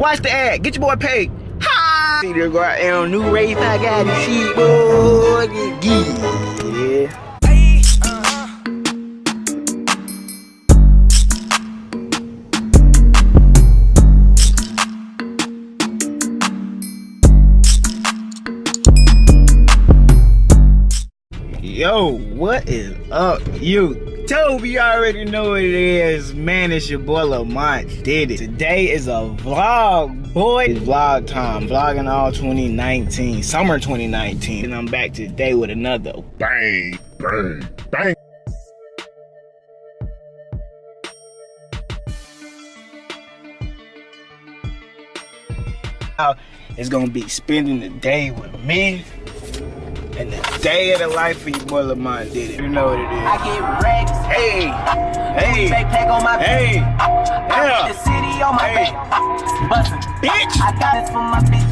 Watch the ad. Get your boy paid. Ha! See there go out on new race. I got the shit, boy. Yeah. Yo, what is up, you? Toby already know what it is. Man, it's your boy Lamont did it. Today is a vlog, boy. It's vlog time. Vlogging all 2019, summer 2019. And I'm back today with another bang, bang, bang. It's gonna be spending the day with me and the day of the life of your boy Lamont did it. You know what it is. I get racks. Hey, hey, Backpack on my hey, yeah, the city on my Hey. Bustin'. bitch. I got this for my bitch.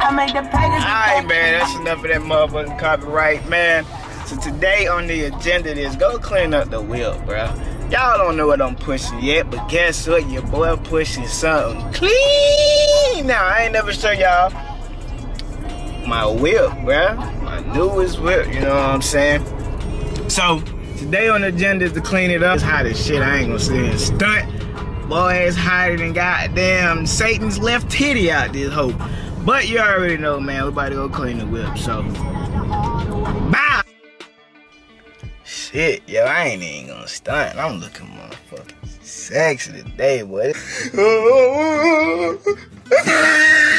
I made the package. Alright, man, that's enough of that motherfucking copyright, man. So today on the agenda is go clean up the wheel, bro. Y'all don't know what I'm pushing yet, but guess what? Your boy pushing something clean. Now, I ain't never show y'all my whip, bruh. My newest whip, you know what I'm saying? So, today on the agenda is to clean it up. It's hot as shit, I ain't gonna here and stunt. Boy, it's hotter than goddamn Satan's left titty out this hoe. But you already know, man, we about to go clean the whip, so. Bye! Shit, yo, I ain't even gonna stunt. I'm looking motherfucking sexy today, boy.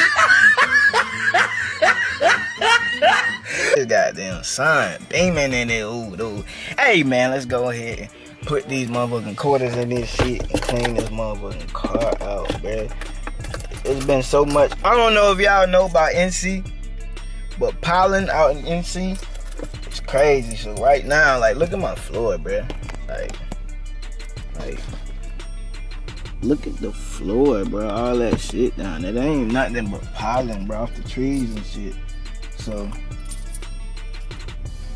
this goddamn sun beaming in it, ooh, dude. Hey, man, let's go ahead and put these motherfucking quarters in this shit and clean this motherfucking car out, bruh. It's been so much. I don't know if y'all know about NC, but pollen out in NC, it's crazy. So right now, like, look at my floor, bro. Like, like, look at the floor, bro. All that shit down there. Ain't nothing but pollen, bro, off the trees and shit. So,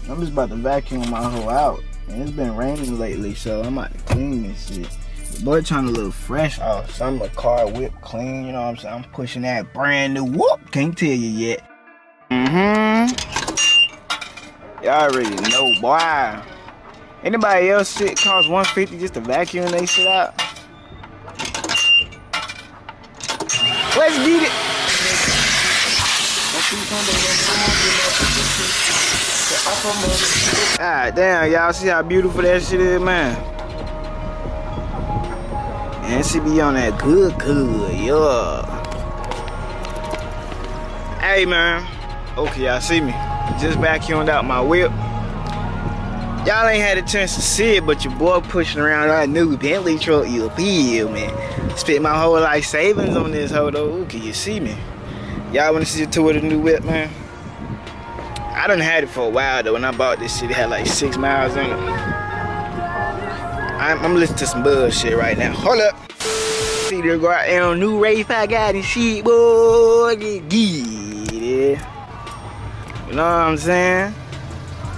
I'm just about to vacuum my hoe out. And it's been raining lately, so I'm about to clean this shit. The boy trying to look fresh summer car whip clean, you know what I'm saying? I'm pushing that brand new whoop. Can't tell you yet. Mm-hmm. Y'all already know, boy. Anybody else shit cost 150 just to vacuum they shit out? Let's get it. Ah, damn, y'all see how beautiful that shit is, man. And she be on that good, good, yeah. Hey, man. Okay, y'all see me. Just vacuumed out my whip. Y'all ain't had a chance to see it, but your boy pushing around that new Bentley truck, you feel, man. Spent my whole life savings on this hoe, though. Ooh, can you see me? Y'all wanna see the tour of the new whip, man? I done had it for a while, though. When I bought this shit, it had like six miles on it. I'm, I'm listening to some bullshit right now. Hold up. See, there go out there on new race. I got this shit, boy. Get it. You know what I'm saying?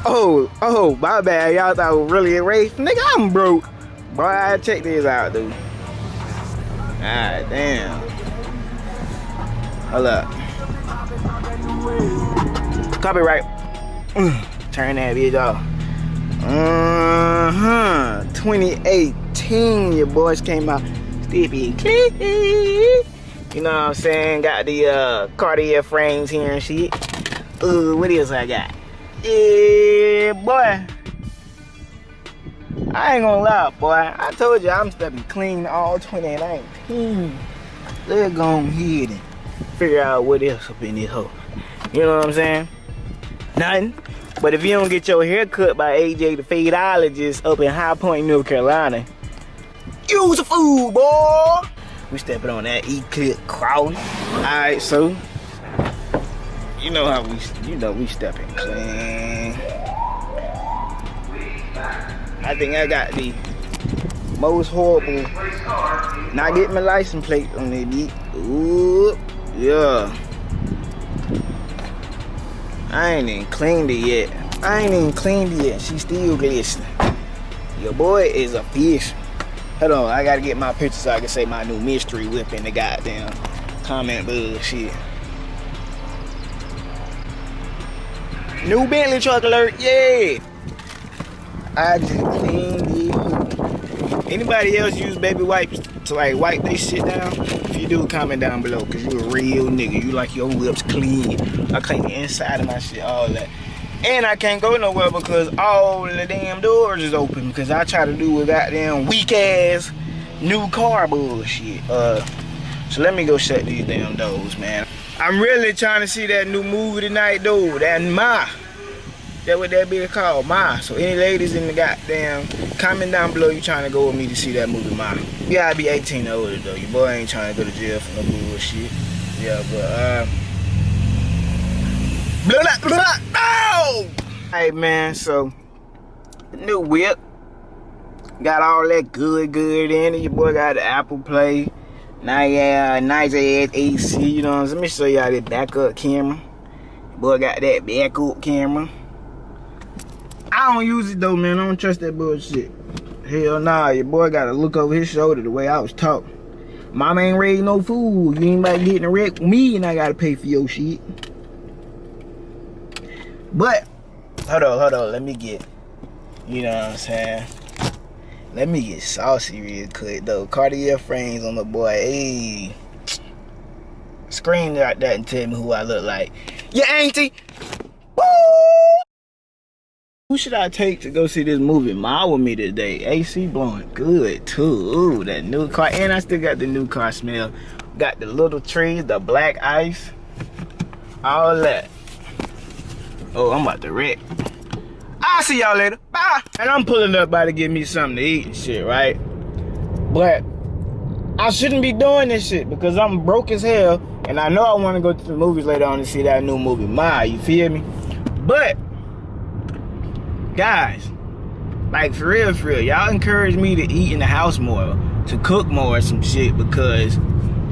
Oh, oh, my bad. Y'all thought I was really a race. Nigga, I'm broke. Boy, check this out, dude. God damn. Hold up. Copyright. Turn that bitch off. Uh-huh. 2018, your boys came out. Stippy. You know what I'm saying? Got the uh, Cartier frames here and shit. Uh, what else I got? Yeah, boy. I ain't gonna lie, boy. I told you I'm stepping clean all 2019. Let's go ahead and figure out what else up in this hole. You know what I'm saying? Nothing. But if you don't get your hair cut by AJ the fadeologist up in High Point, North Carolina, use a fool, boy. We stepping on that E-clip crawling. Alright, so you know how we you know we stepping clean. I think I got the most horrible not getting my license plate on the beat. Ooh, yeah. I ain't even cleaned it yet. I ain't even cleaned it yet. She still glistening. Your boy is a fish. Hold on, I gotta get my picture so I can say my new mystery whip in the goddamn comment bullshit. New Bentley truck alert, yeah. I just cleaned it. Anybody else use baby wipes to like wipe this shit down? If you do, comment down below, cause you a real nigga. You like your whips clean. I clean the inside of my shit, all that. And I can't go nowhere because all the damn doors is open because I try to do a goddamn weak ass new car bullshit. Uh, so let me go shut these damn doors, man. I'm really trying to see that new movie tonight, though. That Ma. That what that be called, Ma. So any ladies in the goddamn comment down below you trying to go with me to see that movie, Ma. You gotta be 18 or older though. Your boy ain't trying to go to jail for no bullshit. Yeah, but uh blah, blah, blah! Hey man, so new whip got all that good good in it. Your boy got the Apple Play. Now yeah, nice ass AC, you know? Let me show y'all the backup camera. Boy got that backup camera. I don't use it though, man. I don't trust that bullshit. Hell nah, your boy gotta look over his shoulder the way I was taught. Mama ain't raised no fool. You ain't about getting a wreck with me and I gotta pay for your shit. But, hold on, hold on, let me get, you know what I'm saying? Let me get saucy real quick though. Cartier frames on the boy. Hey. Scream like that and tell me who I look like. Yeah, auntie. Who should I take to go see this movie? Ma with me today. AC blowing good too. Ooh, that new car. And I still got the new car smell. Got the little trees, the black ice. All that. Oh, I'm about to wreck. I'll see y'all later. Bye. And I'm pulling up by to get me something to eat and shit, right? But I shouldn't be doing this shit because I'm broke as hell. And I know I want to go to the movies later on to see that new movie, Ma. You feel me? But, guys, like for real, for real, y'all encourage me to eat in the house more, to cook more or some shit because,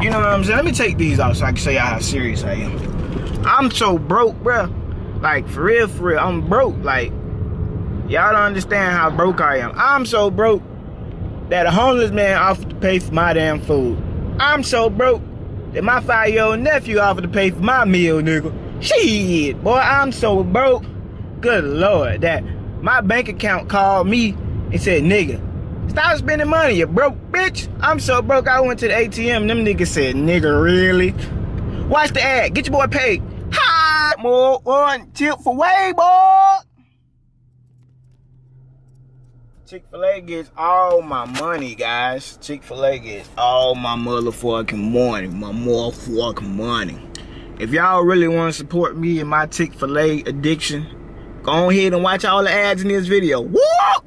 you know what I'm saying? Let me take these off so I can show y'all how serious I am. I'm so broke, bruh. Like, for real, for real, I'm broke. Like, Y'all don't understand how broke I am. I'm so broke that a homeless man offered to pay for my damn food. I'm so broke that my five-year-old nephew offered to pay for my meal, nigga. Shit, boy, I'm so broke. Good lord, that my bank account called me and said, nigga, stop spending money, you broke bitch. I'm so broke, I went to the ATM, them niggas said, nigga, really? Watch the ad, get your boy paid. Hi, more one tip for way, boy. Chick-fil-A gets all my money, guys. Chick-fil-A gets all my motherfucking money. My motherfucking money. If y'all really want to support me and my Chick-fil-A addiction, go ahead and watch all the ads in this video. Woo!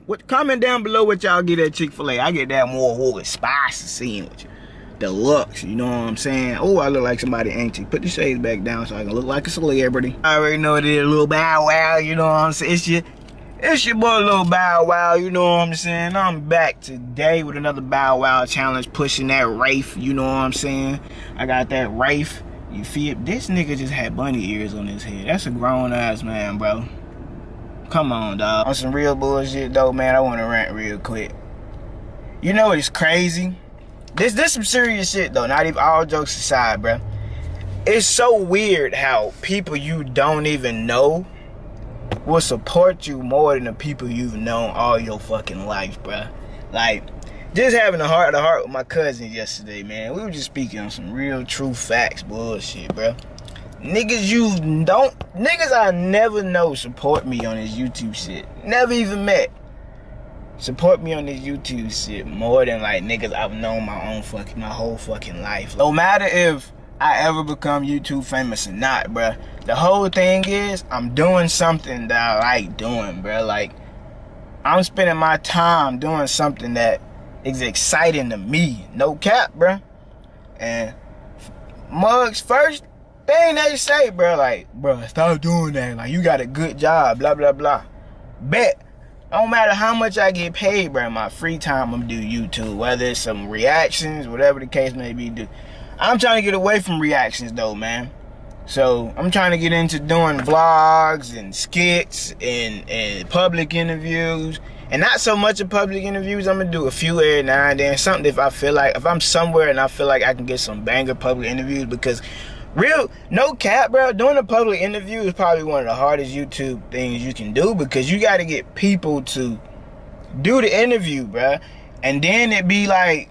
What, comment down below what y'all get at Chick-fil-A. I get that more woo, spicy sandwich. Deluxe, you know what I'm saying? Oh, I look like somebody auntie. Put the shades back down so I can look like a celebrity. I already know it is a little bow wow, you know what I'm saying? It's just it's your boy Little Bow Wow, you know what I'm saying? I'm back today with another Bow Wow challenge, pushing that Wraith, you know what I'm saying? I got that Wraith, you feel? This nigga just had bunny ears on his head. That's a grown ass man, bro. Come on, dog. On some real bullshit, though, man, I want to rant real quick. You know it's crazy? This this some serious shit, though. Not even all jokes aside, bro. It's so weird how people you don't even know will support you more than the people you've known all your fucking life, bro. Like, just having a heart to heart with my cousin yesterday, man. We were just speaking on some real true facts bullshit, bruh. Niggas you don't, niggas I never know support me on this YouTube shit. Never even met. Support me on this YouTube shit more than like niggas I've known my own fucking, my whole fucking life. No matter if I ever become YouTube famous or not, bruh. The whole thing is, I'm doing something that I like doing, bruh. Like, I'm spending my time doing something that is exciting to me. No cap, bruh. And mugs first thing they say, bro, like, bro, stop doing that. Like, you got a good job, blah, blah, blah. Bet. I don't matter how much I get paid, bruh, my free time I'm do YouTube. Whether it's some reactions, whatever the case may be, do. I'm trying to get away from reactions though, man. So I'm trying to get into doing vlogs and skits and, and public interviews And not so much of public interviews. I'm gonna do a few every now and then. Something if I feel like if I'm somewhere and I feel like I can get some banger public interviews because real no cap, bro. Doing a public interview is probably one of the hardest YouTube things you can do because you got to get people to do the interview, bro. And then it be like,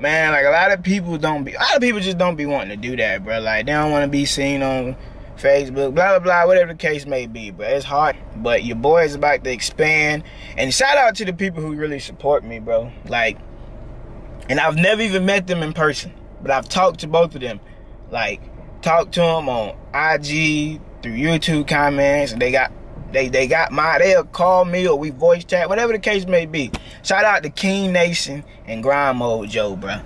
man, like a lot of people don't be, a lot of people just don't be wanting to do that, bro. Like they don't want to be seen on Facebook, blah, blah, blah, whatever the case may be, but it's hard. But your boy is about to expand. And shout out to the people who really support me, bro. Like, and I've never even met them in person, but I've talked to both of them. Like, talked to them on IG, through YouTube comments, and they got they they got my they'll call me or we voice chat, whatever the case may be. Shout out to King Nation and Grind Mode Joe, bro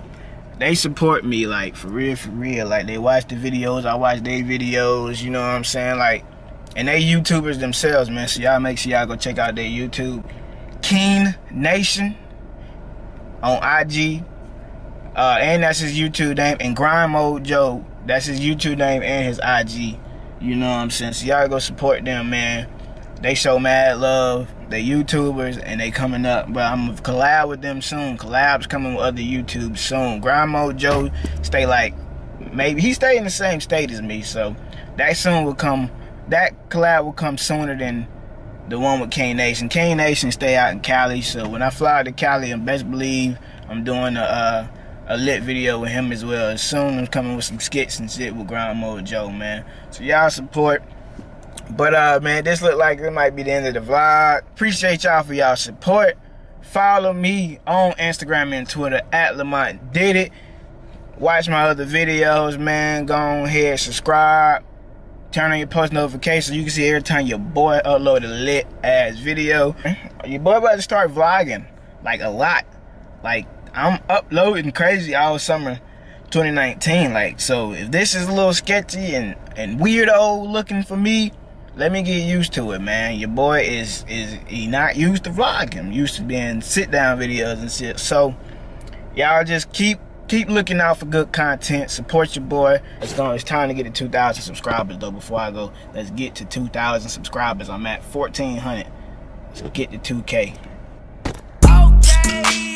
they support me like for real for real. Like they watch the videos i watch their videos you know what i'm saying? Like and they youtubers themselves man. So y'all make sure y'all go check out their youtube. Keen nation on ig uh, and that's his youtube name. And grind mode joe that's his youtube name and his ig you know what i'm saying so y'all go support them man they show mad love they YouTubers and they coming up. But I'm gonna collab with them soon. Collabs coming with other YouTubes soon. Grind Joe stay like maybe he stay in the same state as me, so that soon will come. That collab will come sooner than the one with Kane Nation. Kane Nation stay out in Cali, so when I fly to Cali, and best believe I'm doing a uh, a lit video with him as well. As soon I'm coming with some skits and shit with Grind Mode Joe, man. So y'all support. But uh man, this look like it might be the end of the vlog. Appreciate y'all for y'all support. Follow me on Instagram and Twitter at Lamont Did It. Watch my other videos, man. Go on ahead, subscribe. Turn on your post notifications. You can see every time your boy upload a lit ass video. Your boy about to start vlogging. Like a lot. Like I'm uploading crazy all summer 2019. Like so if this is a little sketchy and, and weirdo looking for me, let me get used to it, man. Your boy is is he not used to vlogging, used to being sit down videos and shit. So y'all just keep keep looking out for good content. Support your boy. It's going it's time to get to 2,000 subscribers though. Before I go, let's get to 2,000 subscribers. I'm at 1,400. Let's get to 2K. Okay.